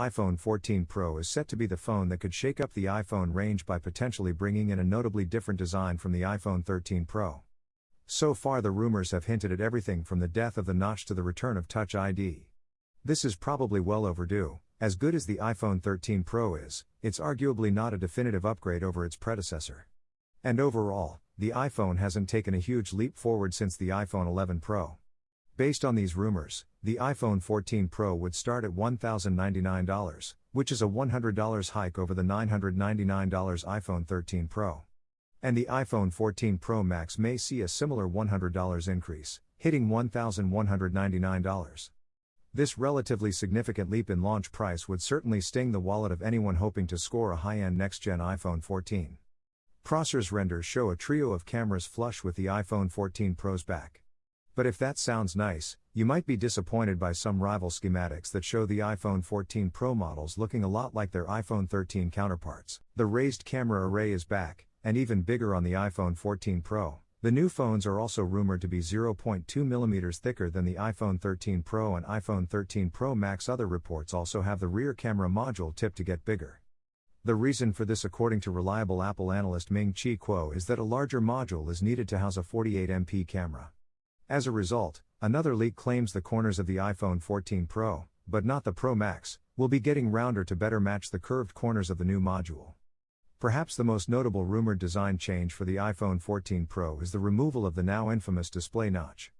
iPhone 14 Pro is set to be the phone that could shake up the iPhone range by potentially bringing in a notably different design from the iPhone 13 Pro. So far, the rumors have hinted at everything from the death of the notch to the return of Touch ID. This is probably well overdue. As good as the iPhone 13 Pro is, it's arguably not a definitive upgrade over its predecessor. And overall, the iPhone hasn't taken a huge leap forward since the iPhone 11 Pro. Based on these rumors, the iPhone 14 Pro would start at $1,099, which is a $100 hike over the $999 iPhone 13 Pro. And the iPhone 14 Pro Max may see a similar $100 increase, hitting $1,199. This relatively significant leap in launch price would certainly sting the wallet of anyone hoping to score a high end next gen iPhone 14. Prosser's renders show a trio of cameras flush with the iPhone 14 Pro's back. But if that sounds nice, you might be disappointed by some rival schematics that show the iPhone 14 Pro models looking a lot like their iPhone 13 counterparts. The raised camera array is back, and even bigger on the iPhone 14 Pro. The new phones are also rumored to be 0.2 mm thicker than the iPhone 13 Pro and iPhone 13 Pro Max. Other reports also have the rear camera module tipped to get bigger. The reason for this, according to reliable Apple analyst Ming Chi Kuo, is that a larger module is needed to house a 48MP camera. As a result, another leak claims the corners of the iPhone 14 Pro, but not the Pro Max, will be getting rounder to better match the curved corners of the new module. Perhaps the most notable rumored design change for the iPhone 14 Pro is the removal of the now infamous display notch.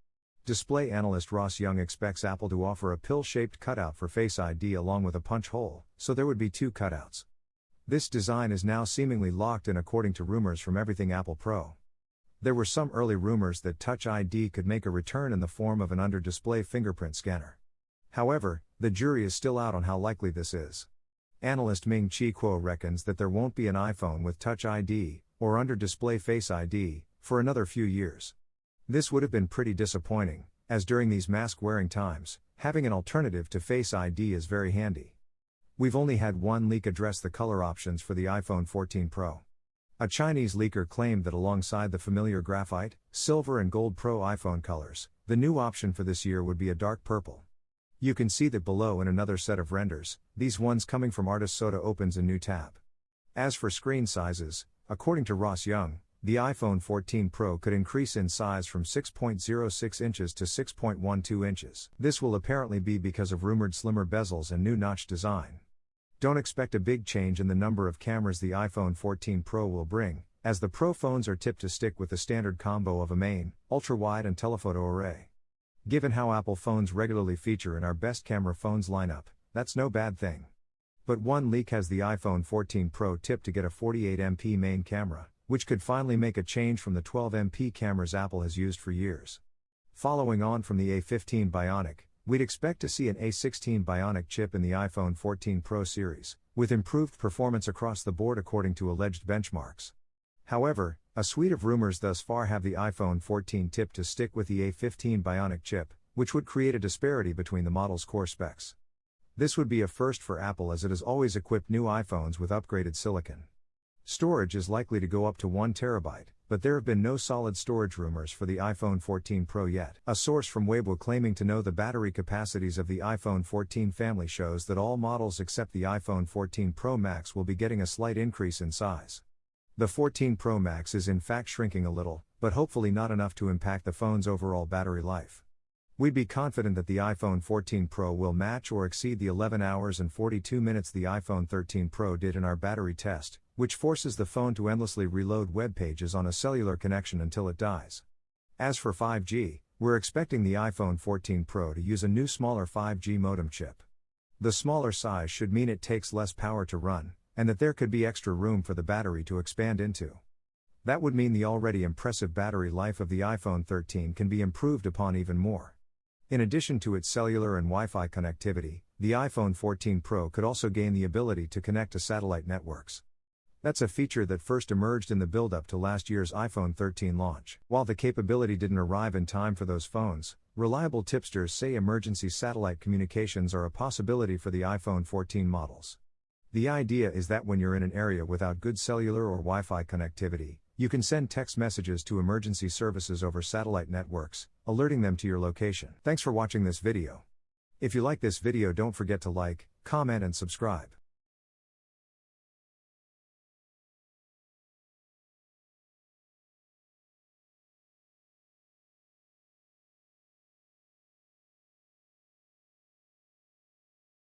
Display analyst Ross Young expects Apple to offer a pill shaped cutout for Face ID along with a punch hole, so there would be two cutouts. This design is now seemingly locked in according to rumors from Everything Apple Pro. There were some early rumors that Touch ID could make a return in the form of an under display fingerprint scanner. However, the jury is still out on how likely this is. Analyst Ming Chi Kuo reckons that there won't be an iPhone with Touch ID, or under display Face ID, for another few years. This would have been pretty disappointing, as during these mask wearing times, having an alternative to Face ID is very handy. We've only had one leak address the color options for the iPhone 14 Pro. A Chinese leaker claimed that alongside the familiar graphite, silver, and gold Pro iPhone colors, the new option for this year would be a dark purple. You can see that below in another set of renders, these ones coming from Artist Soda opens a new tab. As for screen sizes, according to Ross Young, the iPhone 14 Pro could increase in size from 6.06 inches to 6.12 inches. This will apparently be because of rumored slimmer bezels and new notch design. Don't expect a big change in the number of cameras the iPhone 14 Pro will bring, as the Pro phones are tipped to stick with the standard combo of a main, ultra wide, and telephoto array. Given how Apple phones regularly feature in our best camera phones lineup, that's no bad thing. But one leak has the iPhone 14 Pro tipped to get a 48MP main camera, which could finally make a change from the 12MP cameras Apple has used for years. Following on from the A15 Bionic, we'd expect to see an A16 Bionic chip in the iPhone 14 Pro series, with improved performance across the board according to alleged benchmarks. However, a suite of rumors thus far have the iPhone 14 tipped to stick with the A15 Bionic chip, which would create a disparity between the model's core specs. This would be a first for Apple as it has always equipped new iPhones with upgraded silicon. Storage is likely to go up to 1 terabyte, but there have been no solid storage rumors for the iPhone 14 Pro yet. A source from Weibo claiming to know the battery capacities of the iPhone 14 family shows that all models except the iPhone 14 Pro Max will be getting a slight increase in size. The 14 Pro Max is in fact shrinking a little, but hopefully not enough to impact the phone's overall battery life. We'd be confident that the iPhone 14 Pro will match or exceed the 11 hours and 42 minutes the iPhone 13 Pro did in our battery test, which forces the phone to endlessly reload web pages on a cellular connection until it dies. As for 5G, we're expecting the iPhone 14 Pro to use a new smaller 5G modem chip. The smaller size should mean it takes less power to run, and that there could be extra room for the battery to expand into. That would mean the already impressive battery life of the iPhone 13 can be improved upon even more. In addition to its cellular and Wi Fi connectivity, the iPhone 14 Pro could also gain the ability to connect to satellite networks. That's a feature that first emerged in the build up to last year's iPhone 13 launch. While the capability didn't arrive in time for those phones, reliable tipsters say emergency satellite communications are a possibility for the iPhone 14 models. The idea is that when you're in an area without good cellular or Wi Fi connectivity, you can send text messages to emergency services over satellite networks, alerting them to your location. Thanks for watching this video. If you like this video, don't forget to like, comment, and subscribe.